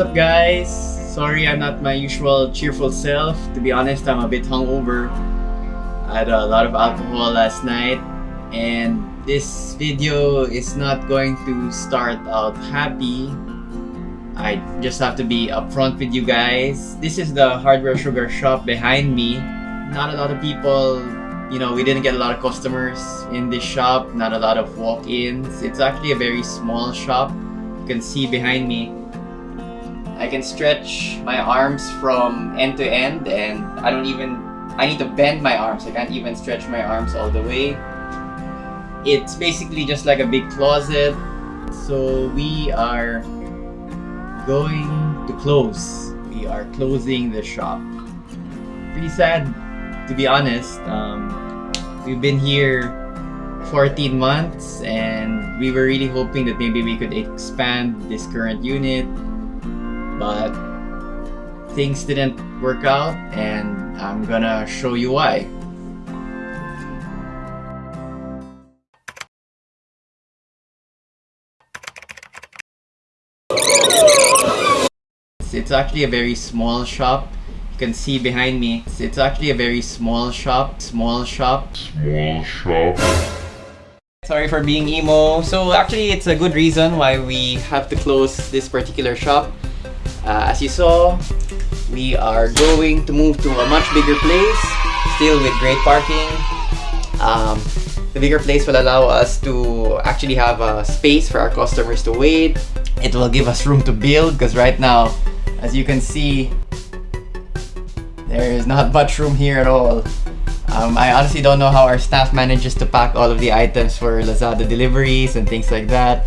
up guys? Sorry I'm not my usual cheerful self. To be honest, I'm a bit hungover. I had a lot of alcohol last night and this video is not going to start out happy. I just have to be upfront with you guys. This is the Hardware Sugar shop behind me. Not a lot of people, you know, we didn't get a lot of customers in this shop, not a lot of walk-ins. It's actually a very small shop. You can see behind me I can stretch my arms from end to end and I don't even, I need to bend my arms. I can't even stretch my arms all the way. It's basically just like a big closet. So we are going to close. We are closing the shop. Pretty sad, to be honest. Um, we've been here 14 months and we were really hoping that maybe we could expand this current unit but things didn't work out and I'm gonna show you why. It's actually a very small shop. You can see behind me. It's actually a very small shop. Small shop. Small shop. Sorry for being emo. So actually it's a good reason why we have to close this particular shop. Uh, as you saw, we are going to move to a much bigger place, still with great parking. Um, the bigger place will allow us to actually have a space for our customers to wait. It will give us room to build because right now, as you can see, there is not much room here at all. Um, I honestly don't know how our staff manages to pack all of the items for Lazada deliveries and things like that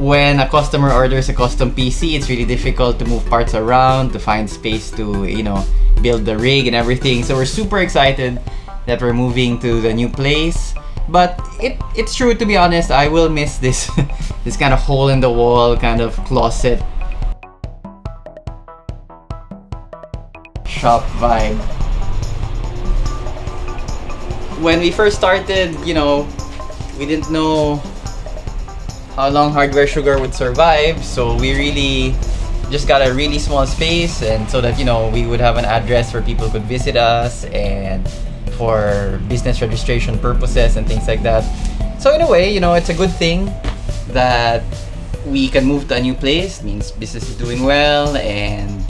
when a customer orders a custom PC, it's really difficult to move parts around, to find space to, you know, build the rig and everything. So we're super excited that we're moving to the new place. But it, it's true, to be honest, I will miss this, this kind of hole in the wall kind of closet shop vibe. When we first started, you know, we didn't know how long Hardware Sugar would survive. So we really just got a really small space and so that, you know, we would have an address where people could visit us and for business registration purposes and things like that. So in a way, you know, it's a good thing that we can move to a new place. It means business is doing well and,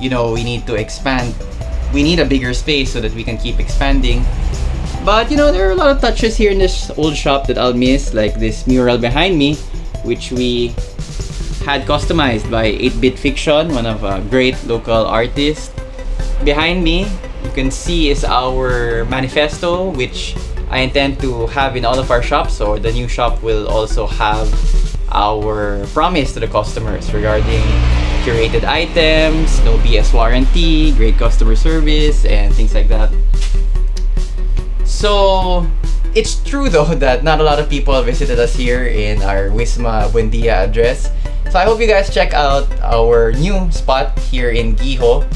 you know, we need to expand. We need a bigger space so that we can keep expanding. But you know, there are a lot of touches here in this old shop that I'll miss, like this mural behind me, which we had customized by 8-Bit Fiction, one of a great local artists. Behind me, you can see is our manifesto, which I intend to have in all of our shops, or the new shop will also have our promise to the customers regarding curated items, no BS warranty, great customer service, and things like that. So, it's true though that not a lot of people visited us here in our Wisma Buendia address. So I hope you guys check out our new spot here in Giho.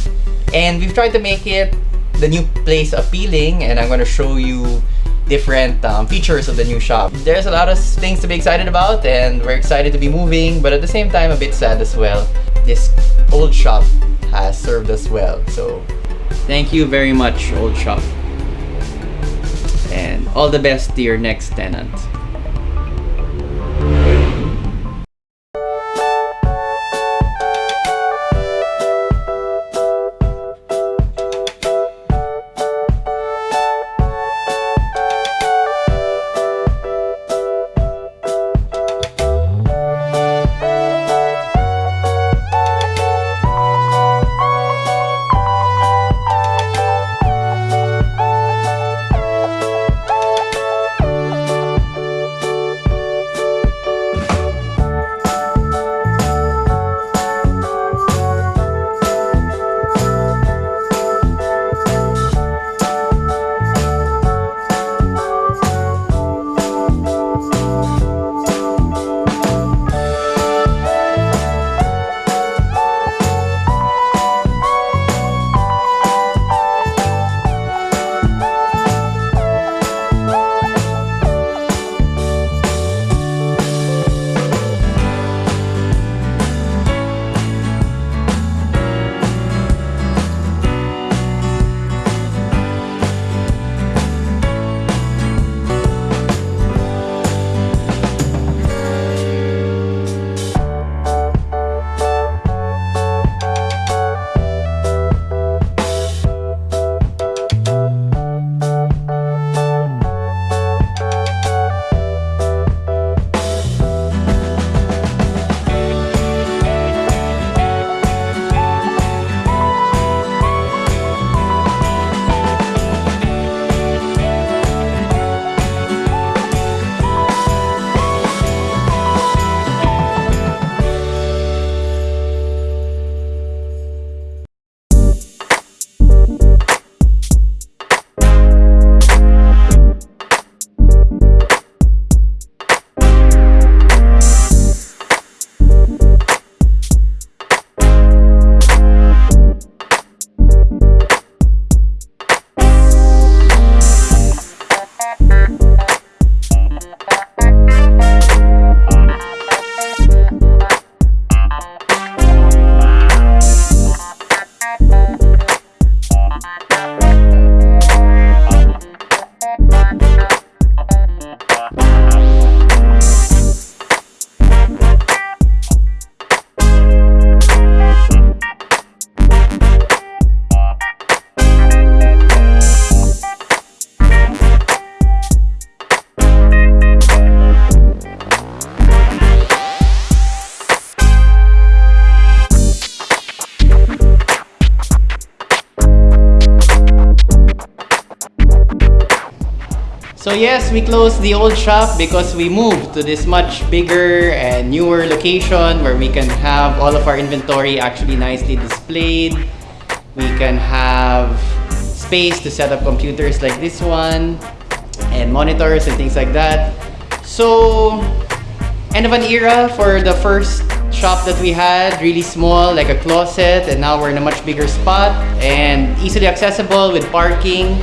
And we've tried to make it the new place appealing and I'm going to show you different um, features of the new shop. There's a lot of things to be excited about and we're excited to be moving but at the same time a bit sad as well. This old shop has served us well. So thank you very much old shop all the best to your next tenant. Yes, we closed the old shop because we moved to this much bigger and newer location where we can have all of our inventory actually nicely displayed. We can have space to set up computers like this one and monitors and things like that. So, end of an era for the first shop that we had, really small, like a closet, and now we're in a much bigger spot and easily accessible with parking.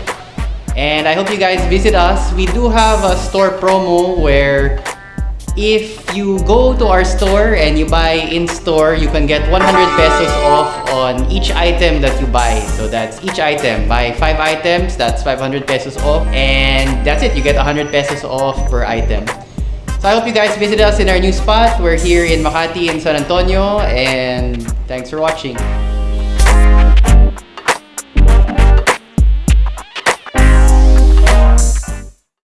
And I hope you guys visit us. We do have a store promo where if you go to our store and you buy in-store, you can get 100 pesos off on each item that you buy. So that's each item. Buy 5 items, that's 500 pesos off. And that's it, you get 100 pesos off per item. So I hope you guys visit us in our new spot. We're here in Makati in San Antonio and thanks for watching.